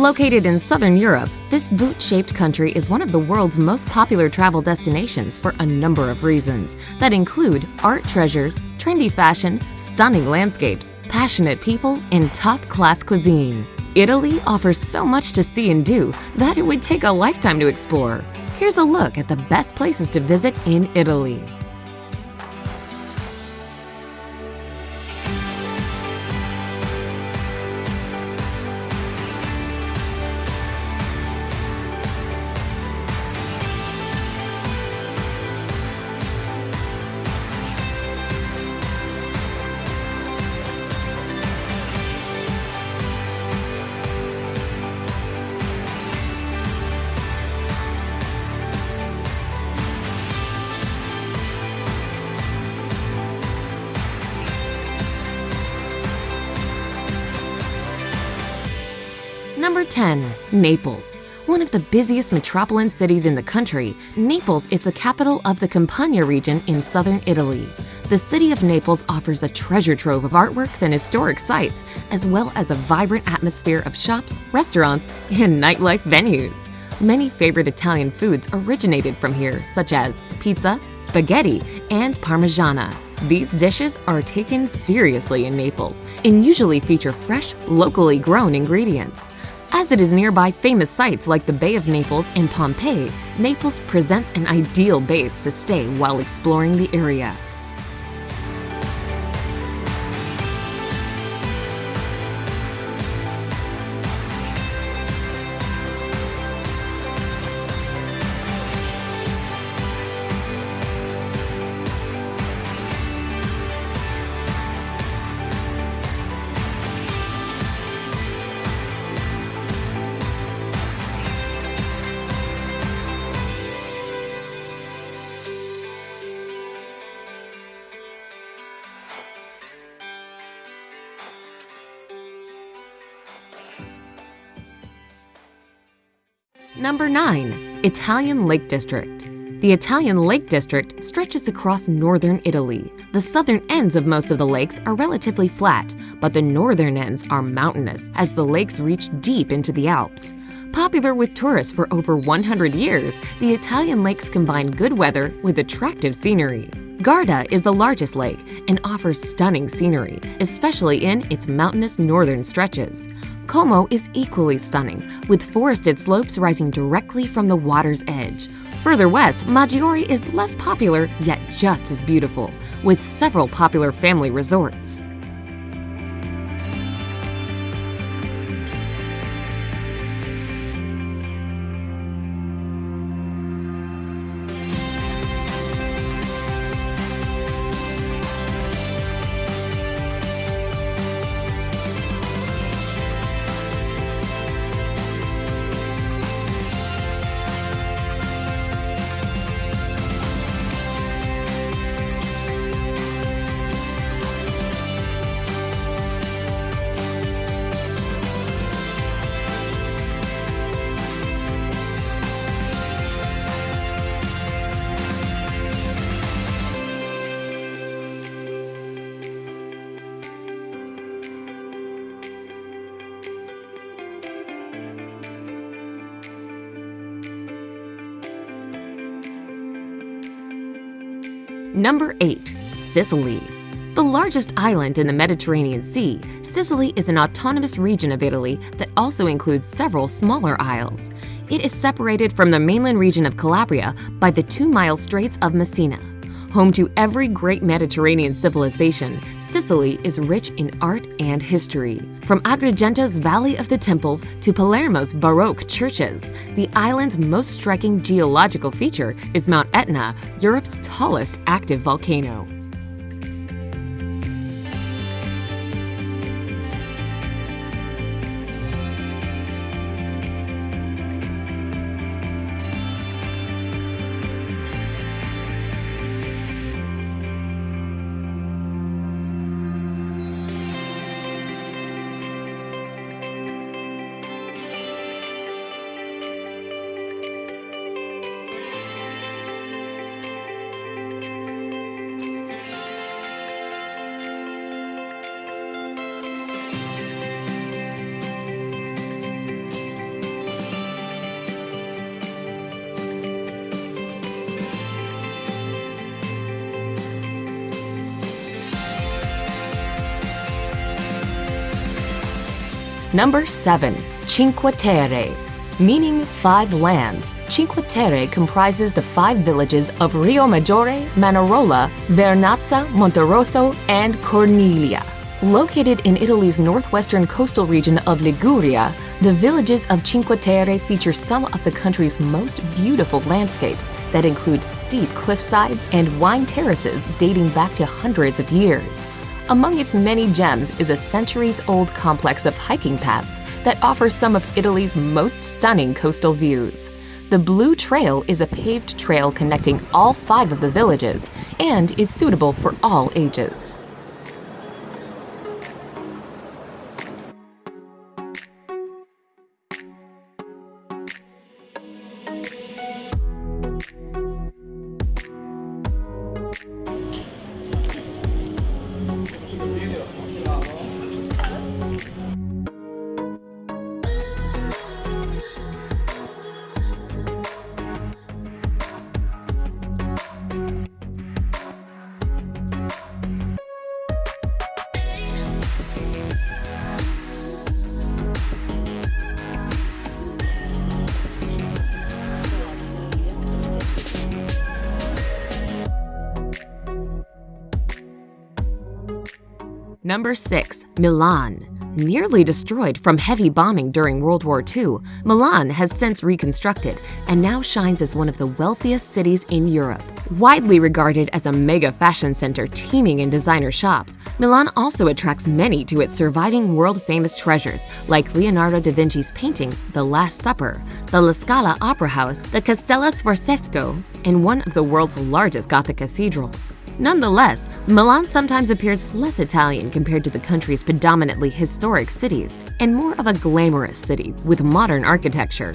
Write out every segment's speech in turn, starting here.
Located in southern Europe, this boot-shaped country is one of the world's most popular travel destinations for a number of reasons that include art treasures, trendy fashion, stunning landscapes, passionate people, and top-class cuisine. Italy offers so much to see and do that it would take a lifetime to explore. Here's a look at the best places to visit in Italy. 10. Naples. One of the busiest metropolitan cities in the country, Naples is the capital of the Campania region in southern Italy. The city of Naples offers a treasure trove of artworks and historic sites, as well as a vibrant atmosphere of shops, restaurants, and nightlife venues. Many favorite Italian foods originated from here, such as pizza, spaghetti, and parmigiana. These dishes are taken seriously in Naples and usually feature fresh, locally grown ingredients. As it is nearby famous sites like the Bay of Naples and Pompeii, Naples presents an ideal base to stay while exploring the area. Number 9. Italian Lake District The Italian Lake District stretches across northern Italy. The southern ends of most of the lakes are relatively flat, but the northern ends are mountainous as the lakes reach deep into the Alps. Popular with tourists for over 100 years, the Italian lakes combine good weather with attractive scenery. Garda is the largest lake and offers stunning scenery, especially in its mountainous northern stretches. Como is equally stunning, with forested slopes rising directly from the water's edge. Further west, Maggiore is less popular, yet just as beautiful, with several popular family resorts. Number 8. Sicily The largest island in the Mediterranean Sea, Sicily is an autonomous region of Italy that also includes several smaller isles. It is separated from the mainland region of Calabria by the two-mile Straits of Messina. Home to every great Mediterranean civilization, Sicily is rich in art and history. From Agrigento's Valley of the Temples to Palermo's Baroque churches, the island's most striking geological feature is Mount Etna, Europe's tallest active volcano. Number 7. Cinque Terre Meaning five lands, Cinque Terre comprises the five villages of Riomaggiore, Manarola, Vernazza, Monterosso, and Corniglia. Located in Italy's northwestern coastal region of Liguria, the villages of Cinque Terre feature some of the country's most beautiful landscapes that include steep cliffsides and wine terraces dating back to hundreds of years. Among its many gems is a centuries-old complex of hiking paths that offers some of Italy's most stunning coastal views. The Blue Trail is a paved trail connecting all five of the villages and is suitable for all ages. Number 6. Milan Nearly destroyed from heavy bombing during World War II, Milan has since reconstructed and now shines as one of the wealthiest cities in Europe. Widely regarded as a mega fashion center teeming in designer shops, Milan also attracts many to its surviving world-famous treasures like Leonardo da Vinci's painting The Last Supper, the La Scala Opera House, the Castello Sforzesco, and one of the world's largest Gothic cathedrals. Nonetheless, Milan sometimes appears less Italian compared to the country's predominantly historic cities and more of a glamorous city with modern architecture.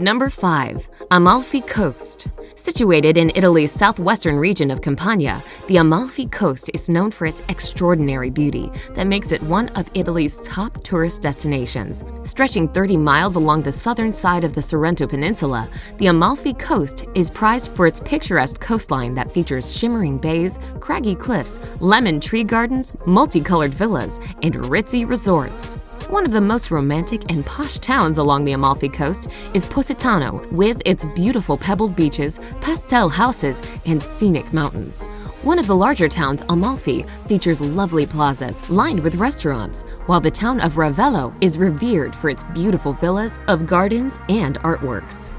Number 5. Amalfi Coast Situated in Italy's southwestern region of Campania, the Amalfi Coast is known for its extraordinary beauty that makes it one of Italy's top tourist destinations. Stretching 30 miles along the southern side of the Sorrento Peninsula, the Amalfi Coast is prized for its picturesque coastline that features shimmering bays, craggy cliffs, lemon tree gardens, multicolored villas, and ritzy resorts. One of the most romantic and posh towns along the Amalfi Coast is Positano, with its beautiful pebbled beaches, pastel houses, and scenic mountains. One of the larger towns, Amalfi, features lovely plazas lined with restaurants, while the town of Ravello is revered for its beautiful villas of gardens and artworks.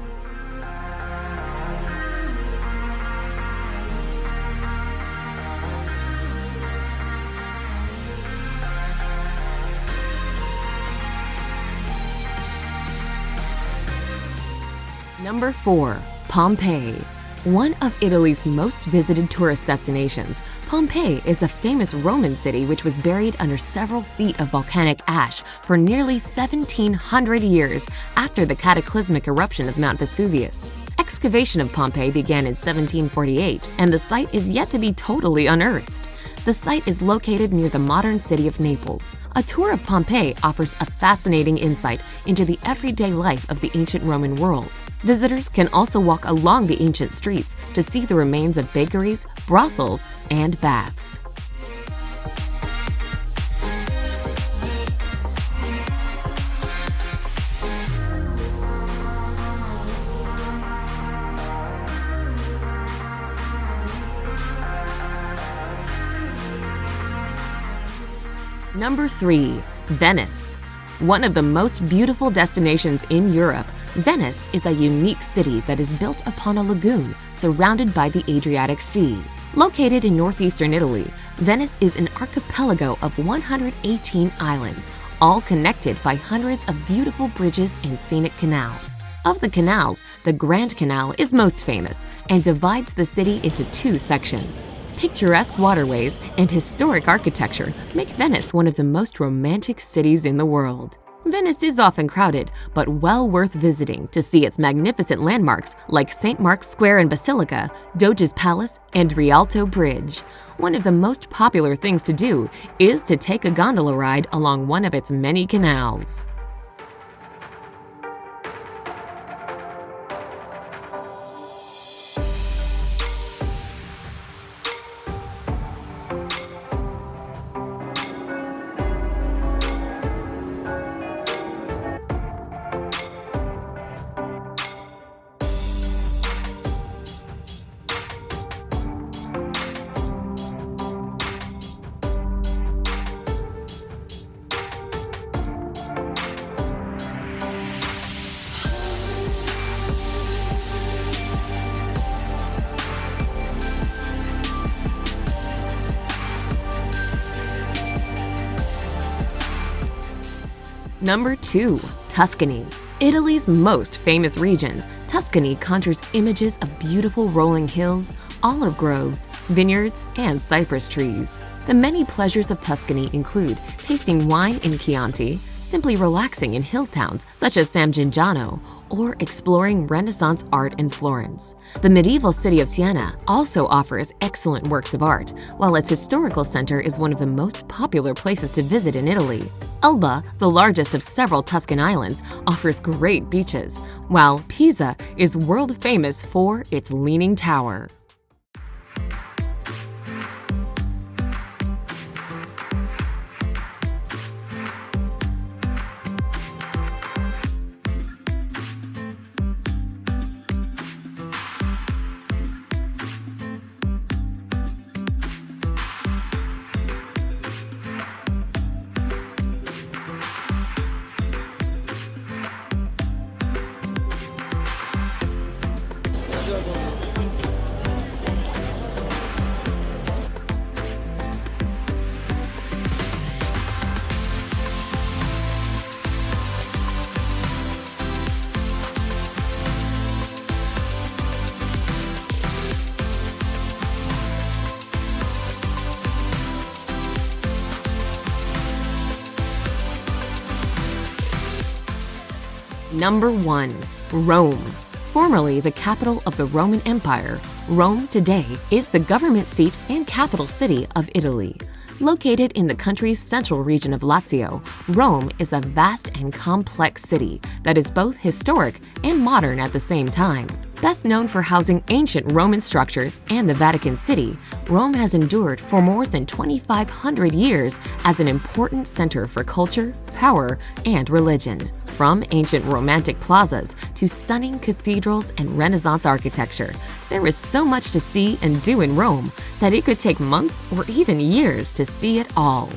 Number 4. Pompeii One of Italy's most visited tourist destinations, Pompeii is a famous Roman city which was buried under several feet of volcanic ash for nearly 1700 years after the cataclysmic eruption of Mount Vesuvius. Excavation of Pompeii began in 1748, and the site is yet to be totally unearthed. The site is located near the modern city of Naples. A tour of Pompeii offers a fascinating insight into the everyday life of the ancient Roman world. Visitors can also walk along the ancient streets to see the remains of bakeries, brothels, and baths. Number 3. Venice one of the most beautiful destinations in Europe, Venice is a unique city that is built upon a lagoon surrounded by the Adriatic Sea. Located in northeastern Italy, Venice is an archipelago of 118 islands, all connected by hundreds of beautiful bridges and scenic canals. Of the canals, the Grand Canal is most famous and divides the city into two sections. Picturesque waterways and historic architecture make Venice one of the most romantic cities in the world. Venice is often crowded, but well worth visiting to see its magnificent landmarks like St. Mark's Square and Basilica, Doge's Palace, and Rialto Bridge. One of the most popular things to do is to take a gondola ride along one of its many canals. Number 2. Tuscany Italy's most famous region, Tuscany conjures images of beautiful rolling hills, olive groves, vineyards, and cypress trees. The many pleasures of Tuscany include tasting wine in Chianti, simply relaxing in hill towns such as San Gimignano, or exploring Renaissance art in Florence. The medieval city of Siena also offers excellent works of art, while its historical center is one of the most popular places to visit in Italy. Elba, the largest of several Tuscan islands, offers great beaches, while Pisa is world famous for its Leaning Tower. Number 1. Rome Formerly the capital of the Roman Empire, Rome today is the government seat and capital city of Italy. Located in the country's central region of Lazio, Rome is a vast and complex city that is both historic and modern at the same time. Best known for housing ancient Roman structures and the Vatican City, Rome has endured for more than 2,500 years as an important center for culture, power, and religion. From ancient romantic plazas to stunning cathedrals and Renaissance architecture, there is so much to see and do in Rome that it could take months or even years to see it all.